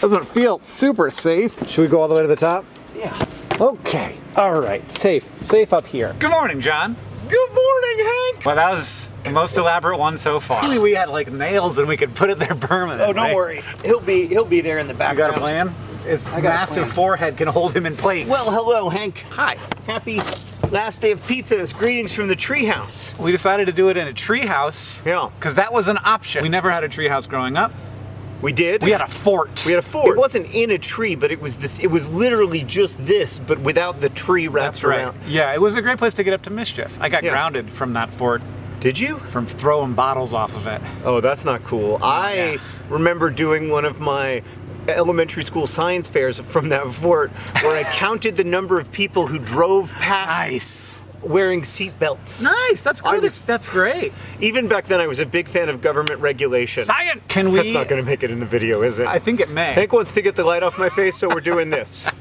Doesn't feel super safe. Should we go all the way to the top? Yeah. Okay. All right. Safe. Safe up here. Good morning, John. Good morning, Hank. Well, that was the most elaborate one so far. Really, we had like nails and we could put it there permanently. Oh, don't worry. He'll be he'll be there in the You got a plan? His got a massive plan. forehead can hold him in place. Well, hello, Hank. hi. Happy last day of pizza. Greetings from the treehouse. We decided to do it in a treehouse. Yeah. Because that was an option. We never had a treehouse growing up. We did. We had a fort. We had a fort. It wasn't in a tree, but it was this. It was literally just this, but without the tree wrapped That's right. around. Yeah, it was a great place to get up to mischief. I got Yeah. grounded from that fort Did you? from throwing bottles off of it. Oh, that's not cool. I yeah. remember doing one of my elementary school science fairs from that fort where I counted the number of people who drove past Nice. Wearing seatbelts. Nice. That's good. was- That's great. Even back then, I was a big fan of government regulation. Science. Can That's we? not going to make it in the video, is it? I think it may. Hank wants to get the light off my face, so we're doing this.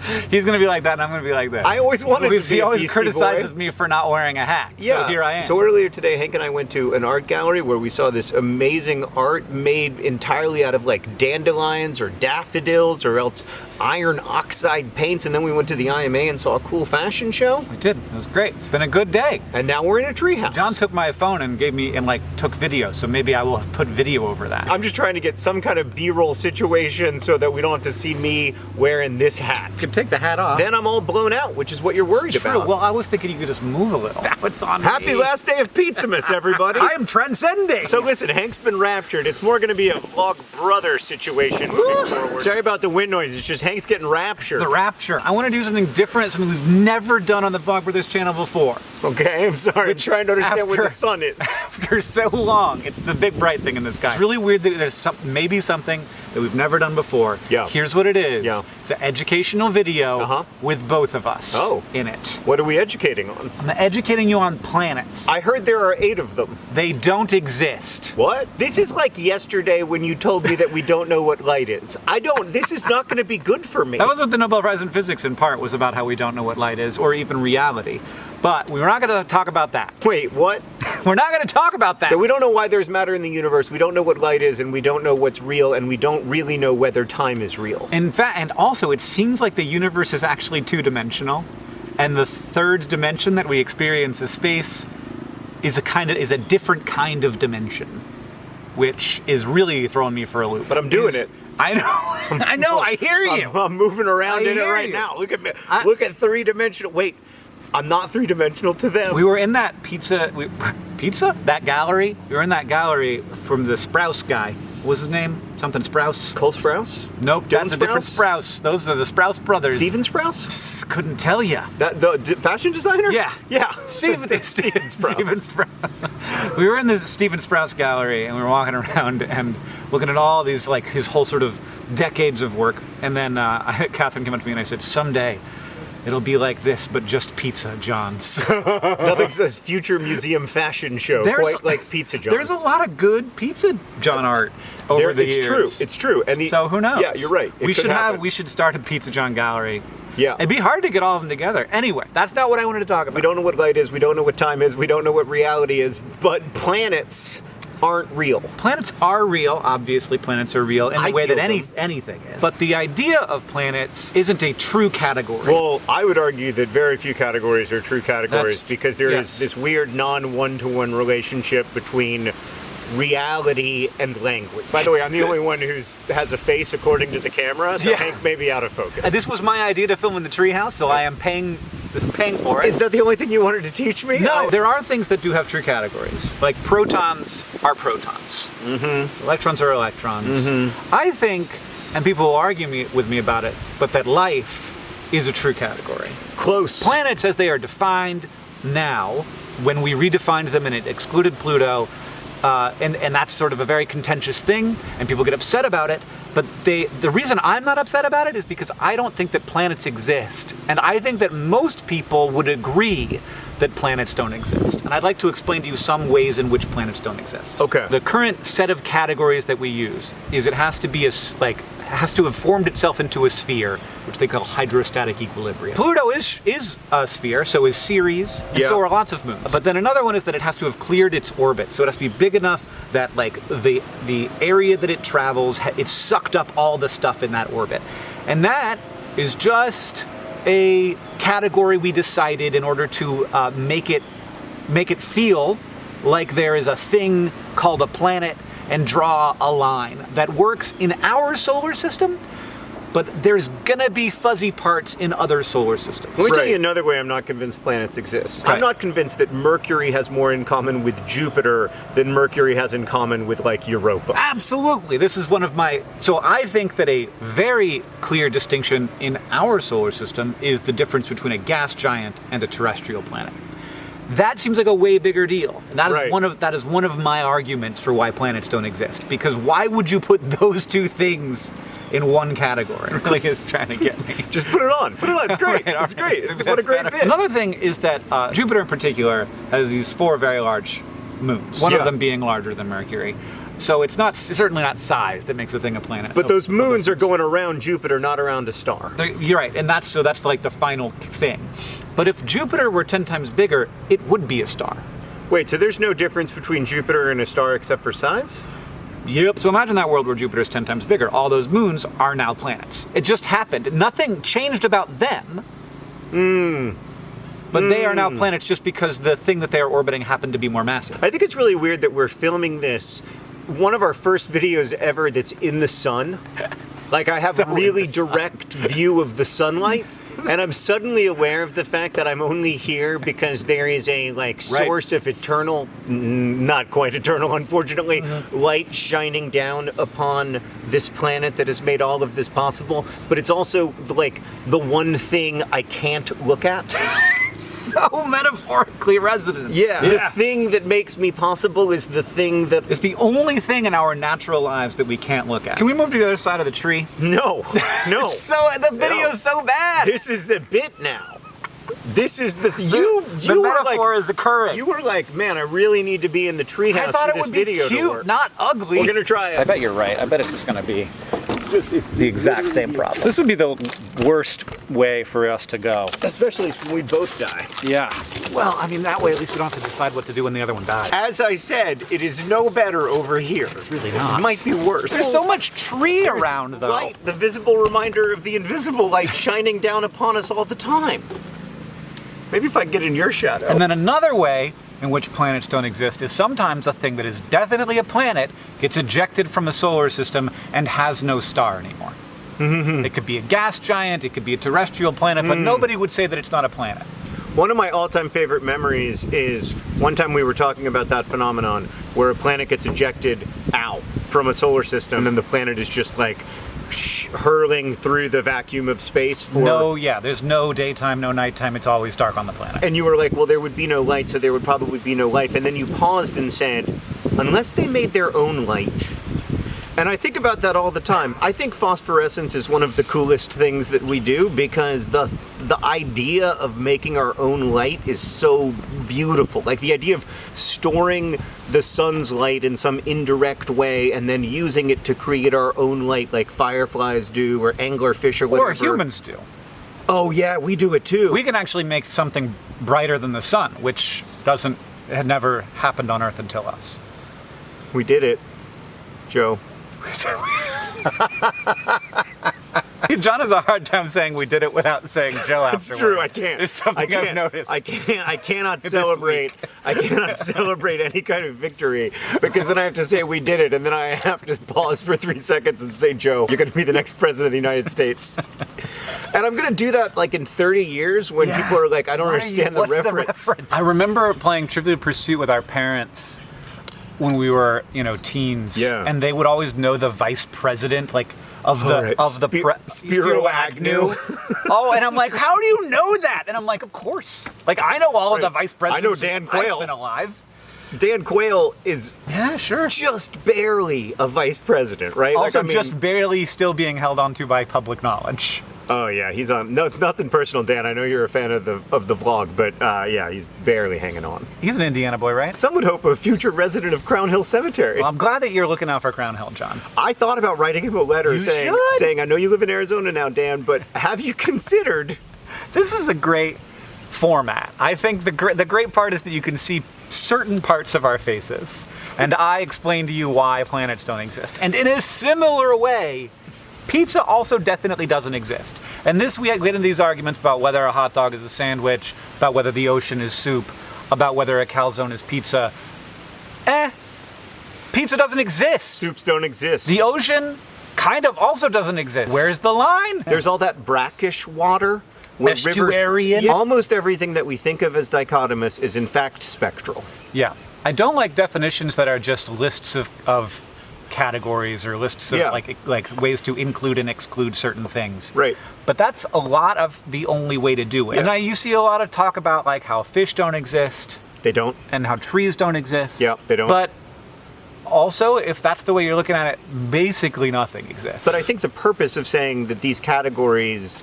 He's gonna be like that, and I'm gonna be like this. I always wanted to He be a always criticizes Boy. me for not wearing a hat. Yeah. So here I am. So earlier today, Hank and I went to an art gallery where we saw this amazing art made entirely out of like dandelions or daffodils or else iron oxide paints. And then we went to the IMA and saw a cool fashion show. we did. It was great. It's been a good day. And now we're in a treehouse. John took my phone and gave me and like took video, so maybe I will have put video over that. I'm just trying to get some kind of B-roll situation so that we don't have to see me wearing this hat. Could take the hat off. Then I'm all blown out, which is what you're worried True. about. Well, I was thinking you could just move a little. Now it's on Happy me. last day of Pizzamas, everybody. I am transcending. So listen, Hank's been raptured. It's more going to be a vlog brother situation moving forward. Sorry about the wind noise. It's just Hank's getting raptured. the rapture. I want to do something different, something we've never done on the Vlog Brothers channel before. Okay, I'm sorry. I'm trying to understand where the sun is. After so long, it's the big bright thing in the sky. It's really weird that there's some, maybe something that we've never done before. Yeah. Here's what it is. Yeah. It's an educational video Uh-huh. with both of us Oh. in it. What are we educating on? I'm educating you on planets. I heard there are eight of them. they don't exist. What? This is like yesterday when you told me that we don't know what light is. I don't. This is not going to be good for me. That was what the Nobel Prize in Physics in part was about how we don't know what light is or even reality. But we're not going to talk about that. Wait, what? We're not going to talk about that. So we don't know why there's matter in the universe. We don't know what light is, and we don't know what's real, and we don't really know whether time is real. In fact, and also, it seems like the universe is actually two dimensional, and the third dimension that we experience as space is a kind of is a different kind of dimension, which is really throwing me for a loop. But I'm doing Is- it. I know. I know. I hear you. I'm, I'm moving around I in it right you. now. Look at me. I- Look at three dimensional. Wait, I'm not three dimensional to them. We were in that pizza, we, pizza? That gallery? We were in that gallery from the Sprouse guy. What was his name? Something Sprouse? Cole Sprouse? Nope, Dylan that's a different Sprouse? Those are the Sprouse brothers. Stephen Sprouse? Couldn't tell you. That the fashion designer? Yeah. Yeah. Stephen, Stephen Sprouse. Stephen Sprouse. we were in the Stephen Sprouse gallery and we were walking around and looking at all these, like his whole sort of decades of work. And then uh, Catherine came up to me and I said, someday it'll be like this, but just pizza, John's. Nothing says future museum fashion show quite like Pizza John. There's a lot of good pizza John art over There- the it's years. true. It's true. And the, so who knows? Yeah, you're right. It we should have. We should start a Pizza John gallery. Yeah. It'd be hard to get all of them together. Anyway, that's not what I wanted to talk about. We don't know what light is. We don't know what time is. We don't know what reality is. But planets aren't real. Planets are real. Obviously, planets are real in I the way that any them. anything is. But the idea of planets isn't a true category. Well, I would argue that very few categories are true categories That's- because there is yes. this weird non one to one relationship between reality and language. By the way, I'm the only one who has a face according to the camera, so Yeah. Hank may be out of focus. Uh, this was my idea to film in the treehouse, so I am paying. I'm paying for it. Is that the only thing you wanted to teach me? No, I- there are things that do have true categories. Like protons are protons. Mm-hmm. Electrons are electrons. Mm-hmm. I think, and people will argue me, with me about it, but that life is a true category. close. Planets, as they are defined now, when we redefined them and it excluded Pluto, uh, and, and that's sort of a very contentious thing, and people get upset about it. But they, the reason I'm not upset about it is because I don't think that planets exist. And I think that most people would agree that planets don't exist. And I'd like to explain to you some ways in which planets don't exist. Okay. The current set of categories that we use is it has to be a, like has to have formed itself into a sphere, which they call hydrostatic equilibrium. Pluto is is a sphere, so is Ceres, and Yeah. so are lots of moons. But then another one is that it has to have cleared its orbit, so it has to be big enough that like the the area that it travels, it sucked up all the stuff in that orbit, and that is just a category we decided in order to uh, make it make it feel like there is a thing called a planet and draw a line that works in our solar system, but there's gonna be fuzzy parts in other solar systems. Let me tell you another way I'm not convinced planets exist. Okay. I'm not convinced that Mercury has more in common with Jupiter than Mercury has in common with like Europa. Absolutely. This is one of my. So I think that a very clear distinction in our solar system is the difference between a gas giant and a terrestrial planet. That seems like a way bigger deal. That is Right. one of that is one of my arguments for why planets don't exist. Because why would you put those two things in one category? Really is trying to get me. Just put it on. Put it on. It's great. Right, it's right. great. It's, what a great better. bit. Another thing is that uh, Jupiter in particular has these four very large moons. One Yeah. of them being larger than Mercury. So it's not certainly not size that makes a thing a planet. But Oh, those oh, moons are going around Jupiter, not around a star. they're- You're right, and that's so that's like the final thing. But if Jupiter were ten times bigger, it would be a star. Wait, so there's no difference between Jupiter and a star except for size? Yep. So imagine that world where Jupiter is ten times bigger. All those moons are now planets. It just happened. Nothing changed about them. Mmm. But they are now hmm. planets just because the thing that they are orbiting happened to be more massive. I think it's really weird that we're filming this, one of our first videos ever that's in the sun. Like I have So in really direct view of the sunlight. And I'm suddenly aware of the fact that I'm only here because there is a like Right. source of eternal, not quite eternal, unfortunately, Mm-hmm. light shining down upon this planet that has made all of this possible. But it's also like the one thing I can't look at. so metaphorically resonant. Yeah. The thing that makes me possible is the thing that It's the only thing in our natural lives that we can't look at. Can we move to the other side of the tree? no, no. So the video's so bad. This is the bit now. This is the you. the You were metaphor like is occurring. you were like, man, I really need to be in the treehouse I thought for it this would be video to cute, work. not ugly. We're gonna try it. I bet you're right. I bet it's just going to be the exact same problem. This would be the worst way for us to go. Especially if we both die. Yeah. well, I mean, that way at least we don't have to decide what to do when the other one dies. As I said, it is no better over here. It's really not. It might be worse. There's so much tree There's around, though. Light, the visible reminder of the invisible light shining down upon us all the time. Maybe if I get in your shadow. And then another way in which planets don't exist is sometimes a thing that is definitely a planet gets ejected from the solar system and has no star anymore. Mm-hmm. it could be a gas giant, it could be a terrestrial planet, but mm. nobody would say that it's not a planet. One of my all-time favorite memories is one time we were talking about that phenomenon where a planet gets ejected out from a solar system and the planet is just like hurling through the vacuum of space for No, yeah, there's no daytime, no nighttime, it's always dark on the planet. and you were like, well, there would be no light, so there would probably be no life. And then you paused and said, unless they made their own light. And I think about that all the time. I think phosphorescence is one of the coolest things that we do because the the idea of making our own light is so beautiful. Like the idea of storing the sun's light in some indirect way and then using it to create our own light like fireflies do or anglerfish or whatever. Or humans do. Oh yeah, we do it too. We can actually make something brighter than the sun, which doesn't had never happened on Earth until us. we did it. Joe. John has a hard time saying we did it without saying Joe It's true. I can't. It's something I can't, I've noticed. I can't. I cannot celebrate. I cannot celebrate any kind of victory because then I have to say we did it, and then I have to pause for three seconds and say, "Joe, you're going to be the next president of the United States." and I'm going to do that like in 30 years when Yeah. people are like, "I don't What are you- understand the what's reference. I remember playing Trivial Pursuit with our parents when we were, you know, teens. Yeah. And they would always know the vice president, like of the right. of the Spi- pre- Spiro Agnew. oh, and I'm like, how do you know that? And I'm like, of course. Like I know all of the vice presidents. I know Dan I've Quayle. been alive. Dan Quayle is Yeah, sure. just barely a vice president, right? Also, like, I mean, just barely still being held onto by public knowledge. Oh yeah, he's on. No, nothing personal, Dan. I know you're a fan of the of the vlog, but uh, yeah, he's barely hanging on. He's an Indiana boy, right? Some would hope a future resident of Crown Hill Cemetery. Well, I'm glad that you're looking out for Crown Hill, John. I thought about writing him a letter You saying, should. saying, I know you live in Arizona now, Dan, but have you considered? This is a great format. I think the gr- the great part is that you can see certain parts of our faces, and I explain to you why planets don't exist. And in a similar way, pizza also definitely doesn't exist. And this we get into these arguments about whether a hot dog is a sandwich, about whether the ocean is soup, about whether a calzone is pizza. Eh, pizza doesn't exist. Soups don't exist. The ocean kind of also doesn't exist. Where's the line? There's all that brackish water. where rivers- Estuarian. Yeah, Almost everything that we think of as dichotomous is in fact spectral. Yeah. I don't like definitions that are just lists of, of categories or lists of Yeah. like like ways to include and exclude certain things. Right. But that's a lot of the only way to do it. And Yeah. I, you see a lot of talk about like how fish don't exist They don't. and how trees don't exist. Yeah, they don't. But also, if that's the way you're looking at it, basically nothing exists. But I think the purpose of saying that these categories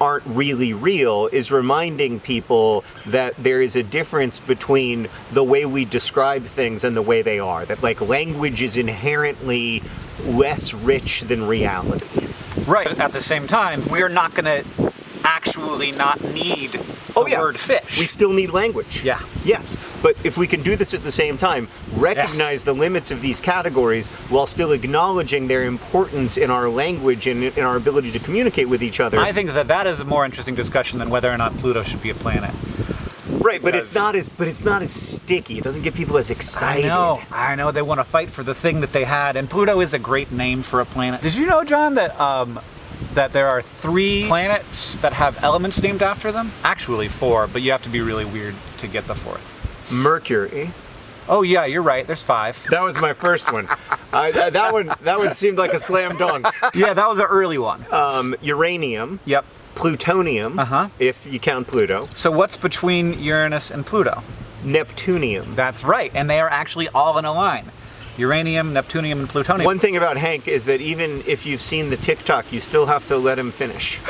aren't really real is reminding people that there is a difference between the way we describe things and the way they are. That like language is inherently less rich than reality. right. At the same time, we're not going to actually not need oh, the Oh yeah, word fish. We still need language. Yeah. Yes, but if we can do this at the same time, recognize the limits of these categories while still acknowledging their importance in our language and in our ability to communicate with each other. I think that that is a more interesting discussion than whether or not Pluto should be a planet. right, but it's not as but it's not as sticky. It doesn't get people as excited. I know, I know they want to fight for the thing that they had, and Pluto is a great name for a planet. Did you know, John, that um, that there are three planets that have elements named after them? Actually, four, but you have to be really weird to get the fourth. Mercury. Oh yeah, you're right. There's five. That was my first one. That one that one seemed like a slam dunk. yeah, that was an early one. Um, uranium, Yep. plutonium, Uh-huh. if you count Pluto, So what's between Uranus and Pluto? Neptunium. That's right, and they are actually all in a line. Uranium, Neptunium, and plutonium. One thing about Hank is that even if you've seen the TikTok, you still have to let him finish.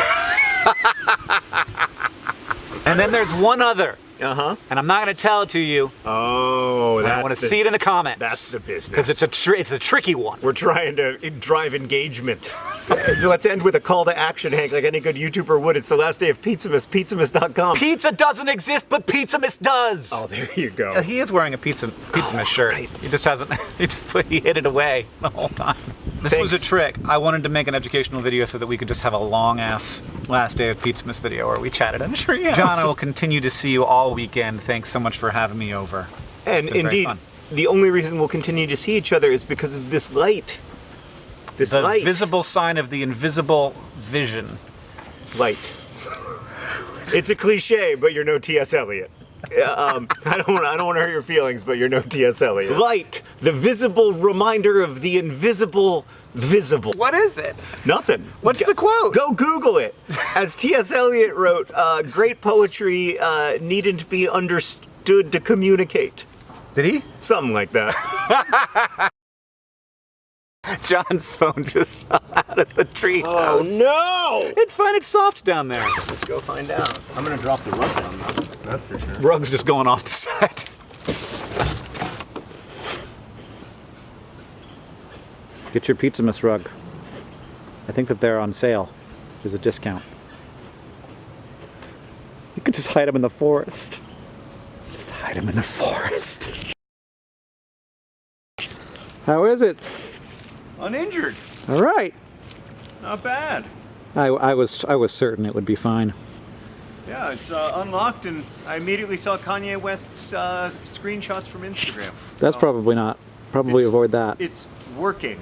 And then there's one other, Uh huh. and I'm not going to tell it to you. Oh, that's I want to see it in the comments. that's the business. because it's a it's a tricky one. We're trying to drive engagement. Let's end with a call to action, Hank, like any good YouTuber would. It's the last day of Pizzamas, pizzamas.com. Pizza doesn't exist, but Pizzamas does. oh, there you Uh, go. He is wearing a pizza Pizzamas shirt. right. He just hasn't. He just put, he hid it away the whole time. This was a trick. I wanted to make an educational video so that we could just have a long ass last day of Pizzamas video where we chatted in a tree. John, I will continue to see you all weekend. Thanks so much for having me over. And It's been very indeed, the only reason we'll continue to see each other is because of this light. This The light. visible sign of the invisible vision. light. It's a cliche, but you're no T.S. Eliot. Um, I don't. I don't want to hurt your feelings, but you're no T.S. Eliot. Light, the visible reminder of the invisible visible. What is it? Nothing. What's Go- the quote? Go Google it. As T.S. Eliot wrote, uh, great poetry uh, needn't be understood to communicate. Did he? Something like that. John's phone just fell out of the tree. Oh no! It's fine. It's soft down there. Let's go find out. I'm gonna drop the rug down though. That's for sure. Rug's just going off the side. Get your Pizzamas rug. I think that they're on sale. There's a discount. You could just hide them in the forest. Just hide them in the forest. How is it? Uninjured. All right. Not bad. I, I was I was certain it would be fine. Yeah, it's uh, unlocked, and I immediately saw Kanye West's uh, screenshots from Instagram. That's So probably not. Probably avoid that. It's working.